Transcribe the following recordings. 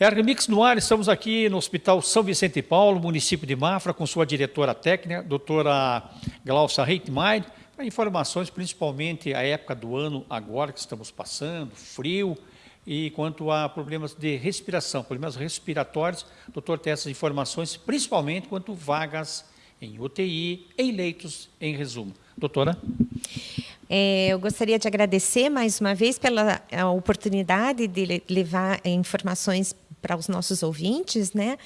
Ermix no ar, estamos aqui no Hospital São Vicente Paulo, município de Mafra, com sua diretora técnica, doutora Glaucia Reitmeier, para informações, principalmente a época do ano agora que estamos passando, frio, e quanto a problemas de respiração, problemas respiratórios, o doutor tem essas informações, principalmente quanto vagas em UTI, em leitos, em resumo. Doutora? É, eu gostaria de agradecer mais uma vez pela oportunidade de levar informações para os nossos ouvintes, né?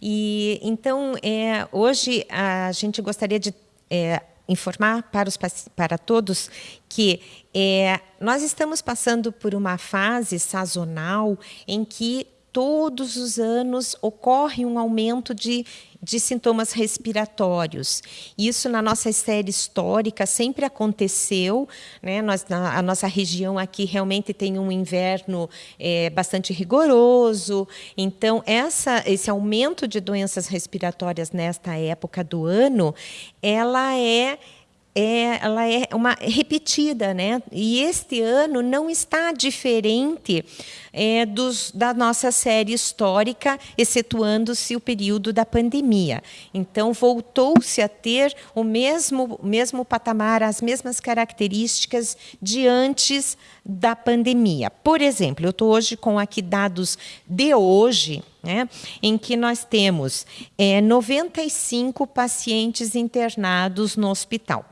E então é, hoje a gente gostaria de é, informar para, os, para todos que é, nós estamos passando por uma fase sazonal em que todos os anos ocorre um aumento de de sintomas respiratórios. Isso na nossa série histórica sempre aconteceu. Né? Nós, na, a nossa região aqui realmente tem um inverno é, bastante rigoroso. Então, essa, esse aumento de doenças respiratórias nesta época do ano, ela é é, ela é uma repetida, né? E este ano não está diferente é, dos, da nossa série histórica, excetuando-se o período da pandemia. Então, voltou-se a ter o mesmo, mesmo patamar, as mesmas características de antes da pandemia. Por exemplo, eu estou hoje com aqui dados de hoje, né, em que nós temos é, 95 pacientes internados no hospital.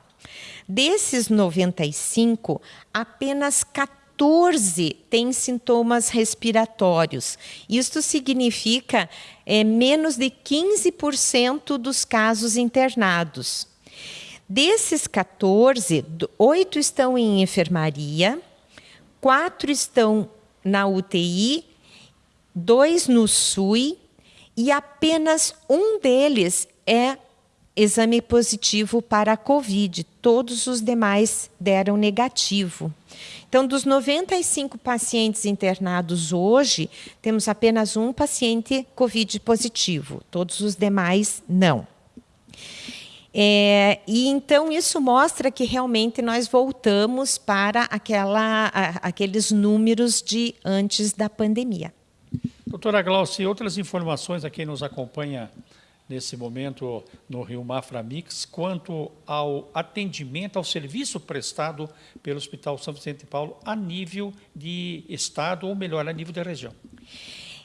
Desses 95, apenas 14 têm sintomas respiratórios. Isto significa é, menos de 15% dos casos internados. Desses 14, oito estão em enfermaria, quatro estão na UTI, dois no SUI e apenas um deles é exame positivo para a Covid. Todos os demais deram negativo. Então, dos 95 pacientes internados hoje, temos apenas um paciente Covid positivo, todos os demais não. É, e então isso mostra que realmente nós voltamos para aquela, a, aqueles números de antes da pandemia. Doutora Glaucia, outras informações a quem nos acompanha nesse momento no Rio Mafra Mix, quanto ao atendimento, ao serviço prestado pelo Hospital São Vicente de Paulo a nível de estado, ou melhor, a nível da região.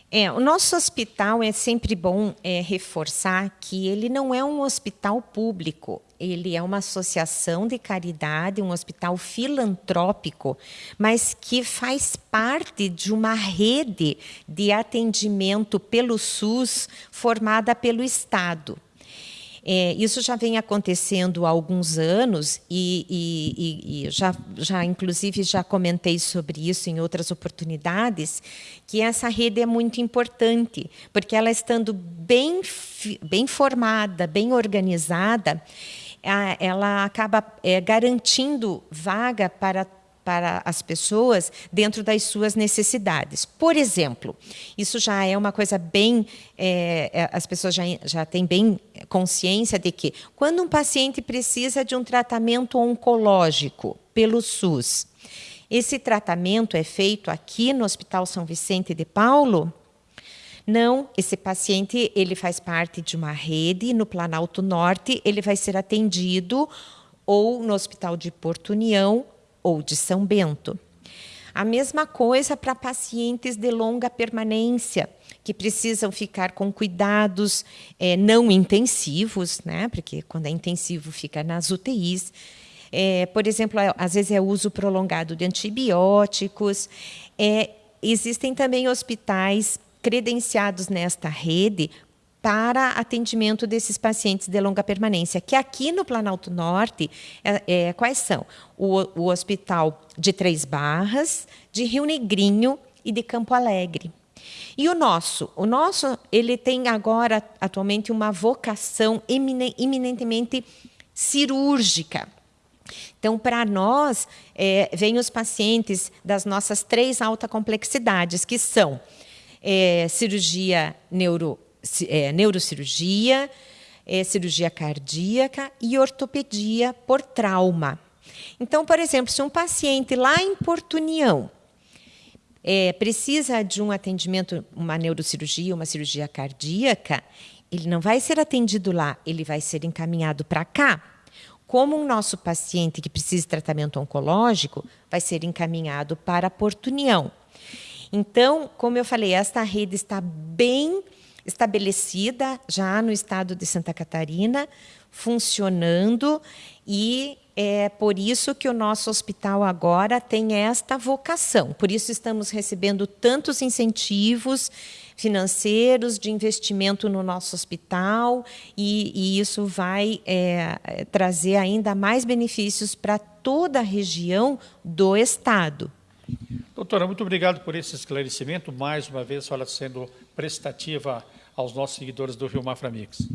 É, o nosso hospital é sempre bom é, reforçar que ele não é um hospital público, ele é uma associação de caridade, um hospital filantrópico, mas que faz parte de uma rede de atendimento pelo SUS formada pelo Estado. É, isso já vem acontecendo há alguns anos e, e, e, já, já, inclusive, já comentei sobre isso em outras oportunidades, que essa rede é muito importante, porque ela estando bem, bem formada, bem organizada, ela acaba é, garantindo vaga para para as pessoas dentro das suas necessidades. Por exemplo, isso já é uma coisa bem. É, é, as pessoas já, já têm bem consciência de que, quando um paciente precisa de um tratamento oncológico pelo SUS, esse tratamento é feito aqui no Hospital São Vicente de Paulo. Não, esse paciente ele faz parte de uma rede no Planalto Norte, ele vai ser atendido ou no Hospital de Porto União ou de São Bento. A mesma coisa para pacientes de longa permanência, que precisam ficar com cuidados é, não intensivos, né? porque quando é intensivo fica nas UTIs. É, por exemplo, é, às vezes é uso prolongado de antibióticos. É, existem também hospitais credenciados nesta rede para atendimento desses pacientes de longa permanência, que aqui no Planalto Norte, é, é, quais são? O, o Hospital de Três Barras, de Rio Negrinho e de Campo Alegre. E o nosso? O nosso ele tem agora, atualmente, uma vocação eminentemente cirúrgica. Então, para nós, é, vêm os pacientes das nossas três alta complexidades, que são é, cirurgia neuro é, neurocirurgia, é, cirurgia cardíaca e ortopedia por trauma. Então, por exemplo, se um paciente lá em Porto União é, precisa de um atendimento, uma neurocirurgia, uma cirurgia cardíaca, ele não vai ser atendido lá, ele vai ser encaminhado para cá. Como o nosso paciente que precisa de tratamento oncológico vai ser encaminhado para Porto União. Então, como eu falei, esta rede está bem estabelecida já no estado de Santa Catarina, funcionando e é por isso que o nosso hospital agora tem esta vocação. Por isso estamos recebendo tantos incentivos financeiros de investimento no nosso hospital e, e isso vai é, trazer ainda mais benefícios para toda a região do estado. Doutora, muito obrigado por esse esclarecimento. Mais uma vez, a senhora sendo prestativa aos nossos seguidores do Rio Mafra Mix.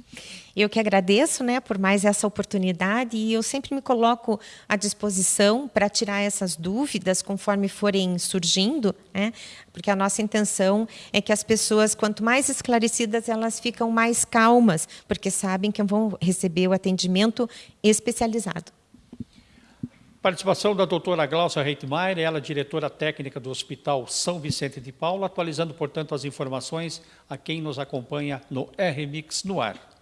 Eu que agradeço né, por mais essa oportunidade e eu sempre me coloco à disposição para tirar essas dúvidas conforme forem surgindo, né, porque a nossa intenção é que as pessoas, quanto mais esclarecidas, elas ficam mais calmas, porque sabem que vão receber o atendimento especializado. Participação da doutora Glaucia Reitmeier, ela é diretora técnica do Hospital São Vicente de Paulo, atualizando, portanto, as informações a quem nos acompanha no RMix no ar.